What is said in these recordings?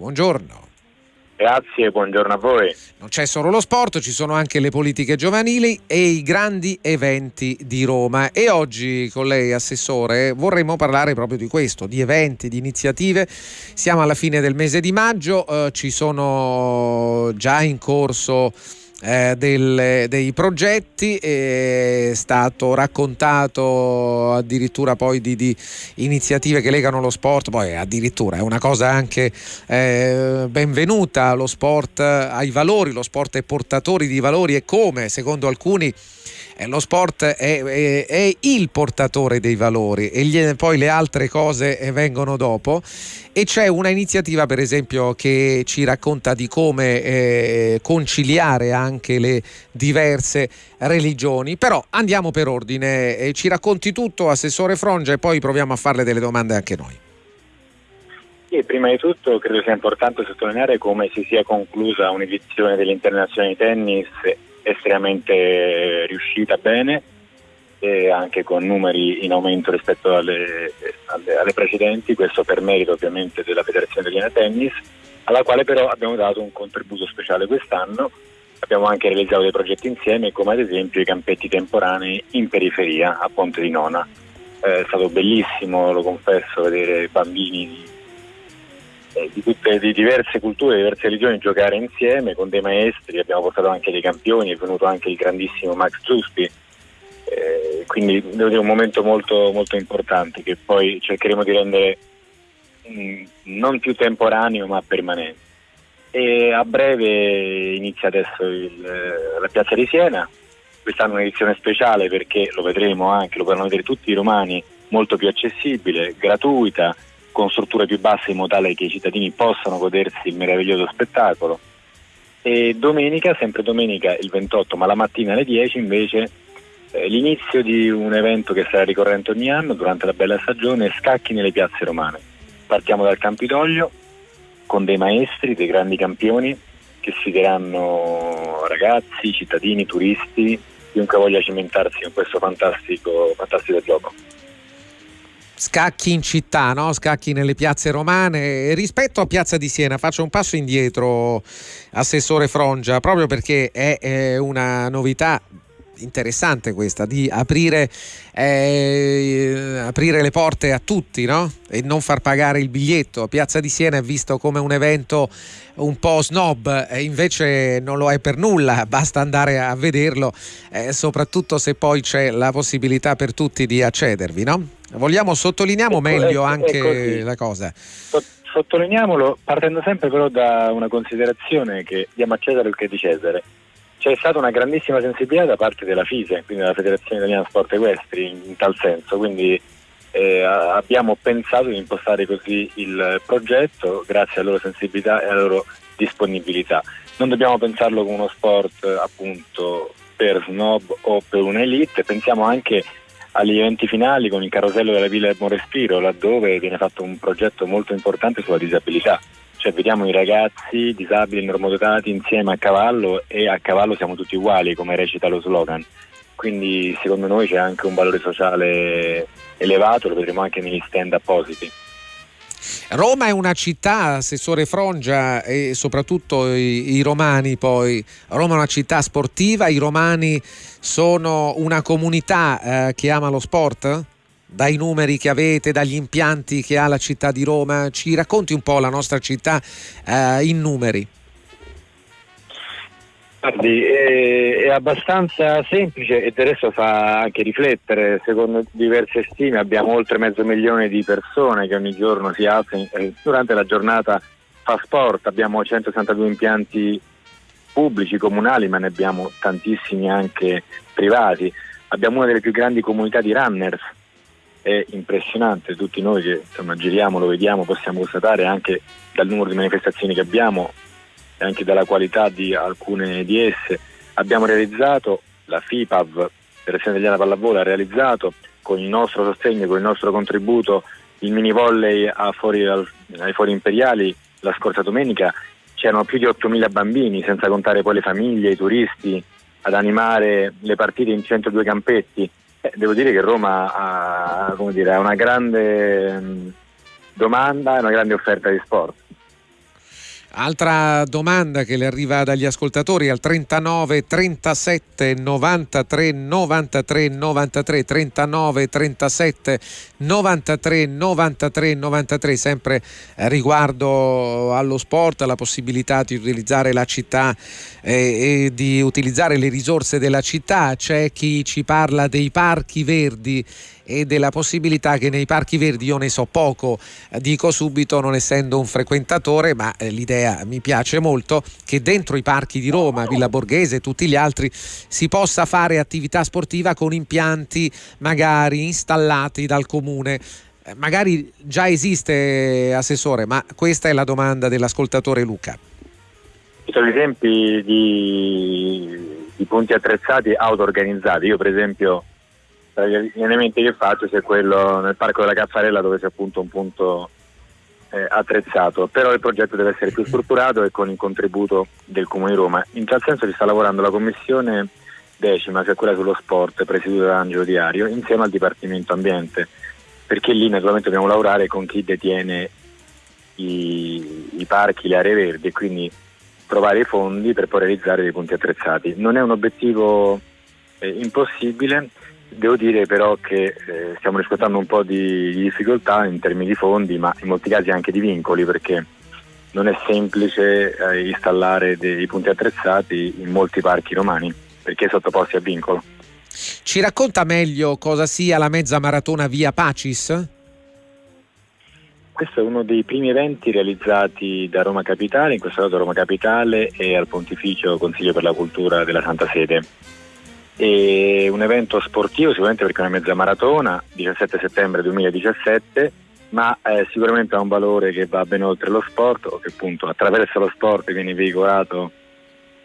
Buongiorno. Grazie, buongiorno a voi. Non c'è solo lo sport, ci sono anche le politiche giovanili e i grandi eventi di Roma. E oggi con lei, Assessore, vorremmo parlare proprio di questo, di eventi, di iniziative. Siamo alla fine del mese di maggio, eh, ci sono già in corso eh, del, dei progetti, è stato raccontato addirittura poi di, di, iniziative che legano lo sport, poi addirittura è una cosa anche eh, benvenuta, lo sport ai valori, lo sport è portatori di valori e come secondo alcuni eh, lo sport è, è, è, il portatore dei valori e gli, poi le altre cose eh, vengono dopo. E c'è una iniziativa per esempio che ci racconta di come eh, conciliare anche le diverse religioni. Però andiamo per ordine eh, ci racconti tutto Assessore Frongia e poi proviamo a farle delle domande anche noi. Sì, prima di tutto credo sia importante sottolineare come si sia conclusa un'edizione dell'Internazionale Tennis estremamente riuscita bene e anche con numeri in aumento rispetto alle, alle, alle, precedenti, questo per merito ovviamente della Federazione Italiana Tennis, alla quale però abbiamo dato un contributo speciale quest'anno, abbiamo anche realizzato dei progetti insieme come ad esempio i campetti temporanei in periferia a Ponte di Nona. Eh, è stato bellissimo, lo confesso, vedere bambini eh, di, tutte, di diverse culture, di diverse religioni giocare insieme con dei maestri, abbiamo portato anche dei campioni, è venuto anche il grandissimo Max Giuspi, eh, quindi devo dire un momento molto, molto importante che poi cercheremo di rendere mh, mm, non più temporaneo ma permanente. E a breve inizia adesso il, la piazza di Siena, quest'anno un'edizione speciale perché lo vedremo anche, lo potranno vedere tutti i romani, molto più accessibile, gratuita, con strutture più basse in modo tale che i cittadini possano godersi il meraviglioso spettacolo. E domenica, sempre domenica il 28, ma la mattina alle 10 invece eh, l'inizio di un evento che sarà ricorrente ogni anno durante la bella stagione, scacchi nelle piazze romane. Partiamo dal Campidoglio con dei maestri, dei grandi campioni che sfideranno ragazzi, cittadini, turisti, chiunque voglia cimentarsi in questo fantastico, fantastico gioco scacchi in città, no? scacchi nelle piazze romane. Rispetto a Piazza di Siena, faccio un passo indietro, Assessore Frongia, proprio perché è, è una novità interessante questa di aprire, eh, aprire, le porte a tutti no? e non far pagare il biglietto. Piazza di Siena è visto come un evento un po' snob e invece non lo è per nulla, basta andare a vederlo, eh, soprattutto se poi c'è la possibilità per tutti di accedervi. No? Vogliamo sottolineamo ecco, meglio ecco, anche la cosa. Sottolineiamolo partendo sempre però da una considerazione che diamo a Cesare il che è di Cesare c'è stata una grandissima sensibilità da parte della FISE, quindi della Federazione Italiana Sport Equestri, in, tal senso, quindi eh, abbiamo pensato di impostare così il progetto grazie alla loro sensibilità e alla loro disponibilità. Non dobbiamo pensarlo come uno sport appunto per snob o per un'elite, pensiamo anche agli eventi finali con il carosello della Villa del Respiro, laddove viene fatto un progetto molto importante sulla disabilità cioè vediamo i ragazzi disabili normodotati insieme a cavallo e a cavallo siamo tutti uguali come recita lo slogan quindi secondo noi c'è anche un valore sociale elevato lo vedremo anche negli stand appositi Roma è una città, Assessore Frongia, e soprattutto i, i, romani poi. Roma è una città sportiva, i romani sono una comunità eh, che ama lo sport? Dai numeri che avete, dagli impianti che ha la città di Roma? Ci racconti un po' la nostra città eh, in numeri. Guardi, è, è, abbastanza semplice e adesso fa anche riflettere. Secondo diverse stime abbiamo oltre mezzo milione di persone che ogni giorno si alzano eh, durante la giornata fa sport. Abbiamo 162 impianti pubblici, comunali, ma ne abbiamo tantissimi anche privati. Abbiamo una delle più grandi comunità di runners è impressionante, tutti noi che insomma, giriamo, lo vediamo, possiamo constatare anche dal numero di manifestazioni che abbiamo e anche dalla qualità di alcune di esse. Abbiamo realizzato, la FIPAV, Federazione Italiana Pallavolo, ha realizzato con il nostro sostegno, con il nostro contributo il mini volley fuori, ai fori imperiali la scorsa domenica. C'erano più di 8.000 bambini, senza contare poi le famiglie, i turisti, ad animare le partite in 102 campetti eh, devo dire che Roma ha, dire, ha una grande mh, domanda e una grande offerta di sport. Altra domanda che le arriva dagli ascoltatori al 39 37 93 93 93 39 37 93 93 93 sempre riguardo allo sport, alla possibilità di utilizzare la città eh, e di utilizzare le risorse della città. C'è chi ci parla dei parchi verdi e della possibilità che nei parchi verdi io ne so poco, dico subito non essendo un frequentatore, ma eh, l'idea mi piace molto che dentro i parchi di Roma, Villa Borghese e tutti gli altri si possa fare attività sportiva con impianti magari installati dal comune eh, magari già esiste assessore, ma questa è la domanda dell'ascoltatore Luca. Ci sono esempi di, di punti attrezzati auto-organizzati. Io per esempio tra gli allenamenti che faccio c'è quello nel parco della Caffarella dove c'è appunto un punto eh, attrezzato, però il progetto deve essere più strutturato e con il contributo del Comune di Roma. In tal senso ci sta lavorando la commissione decima, cioè quella sullo sport, presieduta da Angelo Diario, insieme al Dipartimento Ambiente, perché lì naturalmente dobbiamo lavorare con chi detiene i, i parchi, le aree verdi e quindi trovare i fondi per poi realizzare dei punti attrezzati. Non è un obiettivo eh, impossibile, Devo dire però che eh, stiamo riscontrando un po' di, di, difficoltà in termini di fondi, ma in molti casi anche di vincoli, perché non è semplice eh, installare dei punti attrezzati in molti parchi romani, perché sottoposti a vincolo. Ci racconta meglio cosa sia la mezza maratona via Pacis? Questo è uno dei primi eventi realizzati da Roma Capitale, in questo caso Roma Capitale e al Pontificio Consiglio per la Cultura della Santa Sede e un evento sportivo sicuramente perché è una mezza maratona, 17 settembre 2017, ma eh, sicuramente ha un valore che va ben oltre lo sport o che appunto attraverso lo sport viene veicolato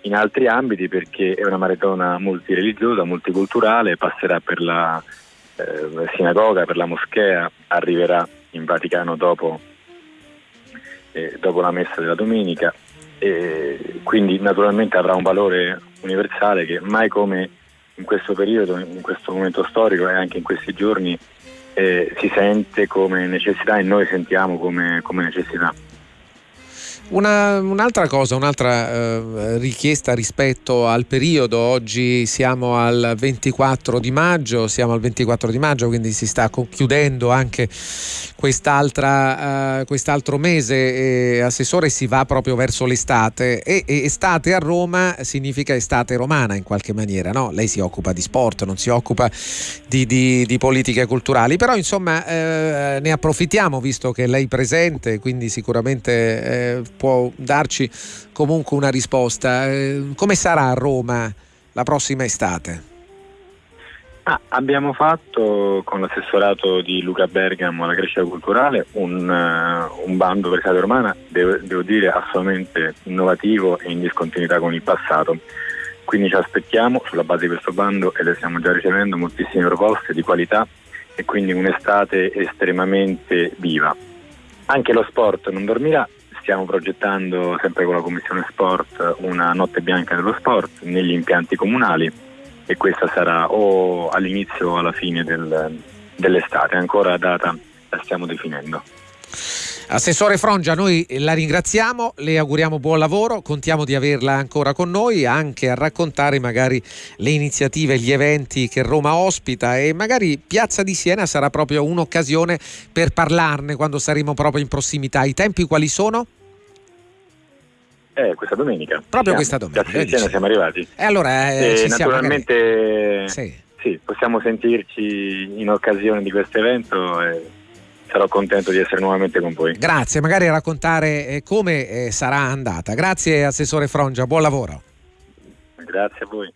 in altri ambiti perché è una maratona multireligiosa, multiculturale, passerà per la eh, sinagoga, per la moschea, arriverà in Vaticano dopo, eh, dopo la messa della domenica. E quindi naturalmente avrà un valore universale che mai come in questo periodo, in questo momento storico e anche in questi giorni eh, si sente come necessità e noi sentiamo come, come necessità. Una, un'altra cosa, un'altra eh, richiesta rispetto al periodo, oggi siamo al 24 di maggio, siamo al 24 di maggio, quindi si sta concludendo anche quest'altra, uh, quest'altro mese, e, Assessore, si va proprio verso l'estate. E, e, estate a Roma significa estate romana in qualche maniera, no? Lei si occupa di sport, non si occupa di, di, di politiche culturali, però insomma eh, ne approfittiamo visto che lei è presente, quindi sicuramente eh, può darci comunque una risposta. Eh, come sarà a Roma la prossima estate? Ah, abbiamo fatto con l'assessorato di Luca Bergamo alla crescita culturale un, uh, un bando per l'estate romana, devo, devo, dire assolutamente innovativo e in discontinuità con il passato. Quindi ci aspettiamo sulla base di questo bando e le stiamo già ricevendo moltissime proposte di qualità e quindi un'estate estremamente viva. Anche lo sport non dormirà stiamo progettando sempre con la Commissione Sport una notte bianca dello sport negli impianti comunali e questa sarà o all'inizio o alla fine del, dell'estate, ancora data la stiamo definendo. Assessore Frongia, noi la ringraziamo, le auguriamo buon lavoro, contiamo di averla ancora con noi anche a raccontare magari le iniziative, gli eventi che Roma ospita e magari Piazza di Siena sarà proprio un'occasione per parlarne quando saremo proprio in prossimità. I tempi quali sono? Eh, questa domenica. Proprio siamo. questa domenica. Da Siena siamo arrivati. E allora eh, e naturalmente sì. sì. possiamo sentirci in occasione di questo evento. E sarò contento di essere nuovamente con voi. Grazie, magari raccontare eh, come eh, sarà andata. Grazie Assessore Frongia, buon lavoro. Grazie a voi.